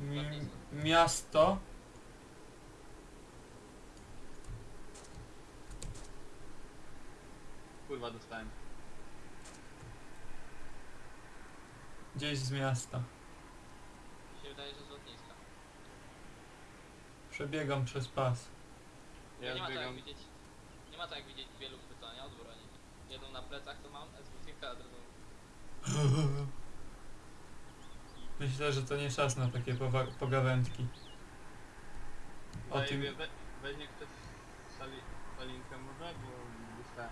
Mi- miasto. Kurwa dostałem. Gdzieś z miasta. Mi się wydaje, że z lotniska. Przebiegam przez pas. Ja nie ma tak jak widzieć. Nie ma tak jak widzieć wielu chwycania od broni. Jedną na plecach to mam, SWC a drugą. Myślę, że to nie czas na takie powa- pogawędki. O Daję tym- wie- we, weźmie ktoś sali, salinkę może, bo dostałem.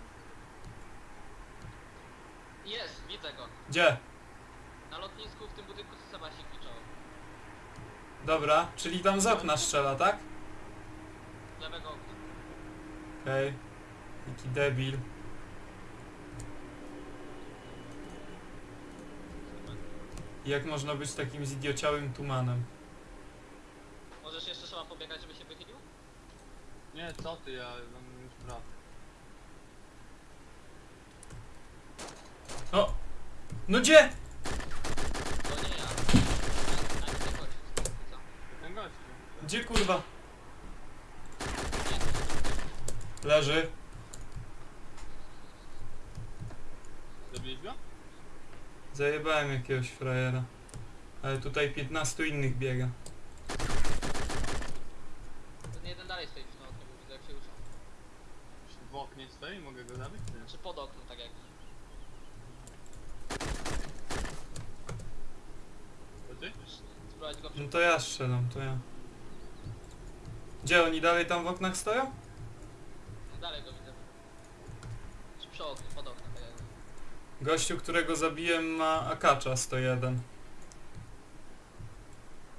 Jest, widzę go. Gdzie? Na lotnisku w tym budynku co Seba się kliczował. Dobra, czyli tam z okna strzela, tak? Z lewego okna. Okej. Jaki debil. Jak można być takim zidiociałym tumanem? Możesz jeszcze trzeba pobiegać, żeby się wychylił? Nie, co ty, ja mam już brat. O! No gdzie? To nie ja. A nie tego Co? Ten gościu. Gdzie kurwa? Leży. Zabiłeś go? Zajebałem jakiegoś frajera. Ale tutaj 15 innych biega. Ten jeden dalej stoi przy tym oknie, bo widzę jak się ruszał. W oknie stoi, mogę go zabić? czy Nie. Czy pod oknem, tak jak. To ty? Spróbować go No to ja strzelam, to ja. Gdzie oni dalej tam w oknach stoją? Dalej go widzę. Czy przy oknie, pod oknem, tak jak. Gościu, którego zabiłem ma akacza 101.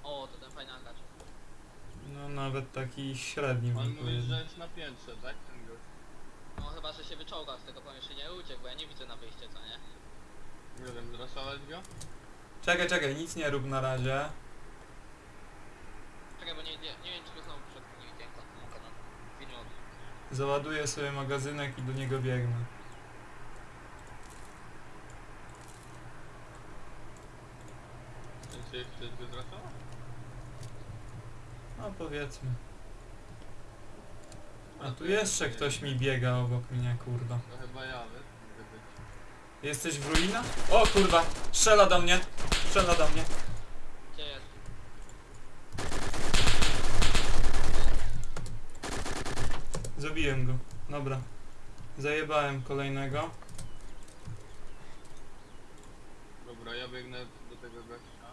O, to ten fajny akacz. No nawet taki średni On bym mówi, powiedział. że jest na piętrze, tak? Ten gość. No chyba, że się wyczołgał z tego pomieszczenia i uciekł, bo ja nie widzę na wyjście, co nie? Nie wiem, zraszować go? Czekaj, czekaj, nic nie rób na razie. Czekaj, bo nie, nie, nie wiem, czy go znowu przed nie widziałem tam na kanale. Załaduję sobie magazynek i do niego biegnę. Ten się ktoś go zraszował? No powiedzmy. A tu jeszcze ktoś mi biega obok mnie, kurwa. To chyba ja. Jesteś w ruinach? O kurwa! Strzela do mnie! Strzela do mnie! Gdzie jest? Zabiłem go. Dobra. Zajebałem kolejnego. Dobra, ja biegnę do tego gościa.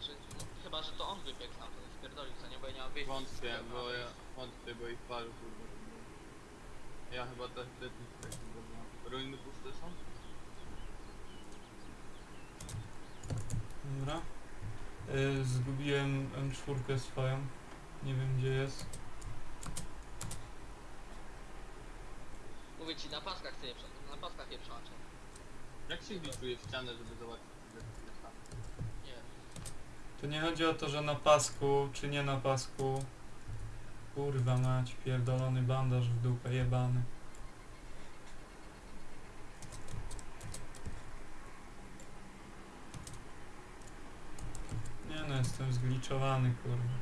Czy, no, chyba, że to on wybiegł tam, to spierdolił, co nie? Bo ja nie mam wyjścia. Wątpię, bo ja wątpię, bo ich paru kurwa. Ja chyba też tak dobra. Ruiny puste są? Dobra. Y, zgubiłem M4 swoją. Nie wiem gdzie jest. Mówię ci, na paskach ty je prze... na paskach je przełączę. Jak się gliczuje w ścianę, żeby zobaczyć ile jest tam? Nie wiem. To nie chodzi o to, że na pasku, czy nie na pasku. Kurwa mać, pierdolony bandaż w dupę, jebany. Nie no, jestem zgliczowany, kurwa.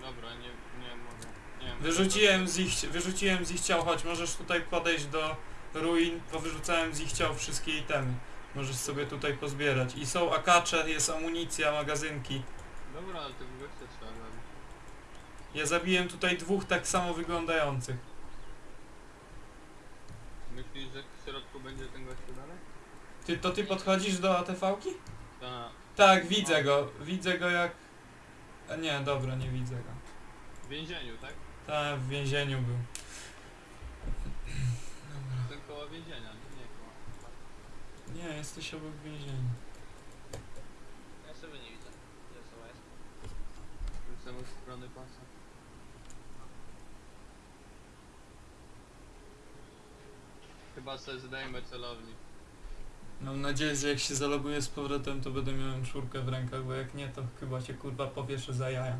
Dobra, nie, nie mogę. Nie wiem. Wyrzuciłem z ich, wyrzuciłem z ich ciał, chodź, możesz tutaj podejść do ruin, powyrzucałem z ich ciał wszystkie itemy. Możesz sobie tutaj pozbierać. I są akacze, jest amunicja, magazynki. Dobra, ale tego gościa trzeba zabić. Ja zabiłem tutaj dwóch tak samo wyglądających. Myślisz, że w środku będzie ten gościu dalej? Ty, to ty podchodzisz do ATV-ki? Tak. Tak, widzę go. Widzę go jak... A nie, dobra, nie widzę go. W więzieniu, tak? Tak, w więzieniu był. Ten koło więzienia, nie, nie koło. Nie, jesteś obok więzienia. Ja sobie nie widzę. Gdzie osoba jest? Jestem od strony pasa. Chyba sobie zdajemy celownik. Mam nadzieję, że jak się zaloguję z powrotem, to będę miał czwórkę w rękach, bo jak nie, to chyba cię kurwa powieszę za jaja.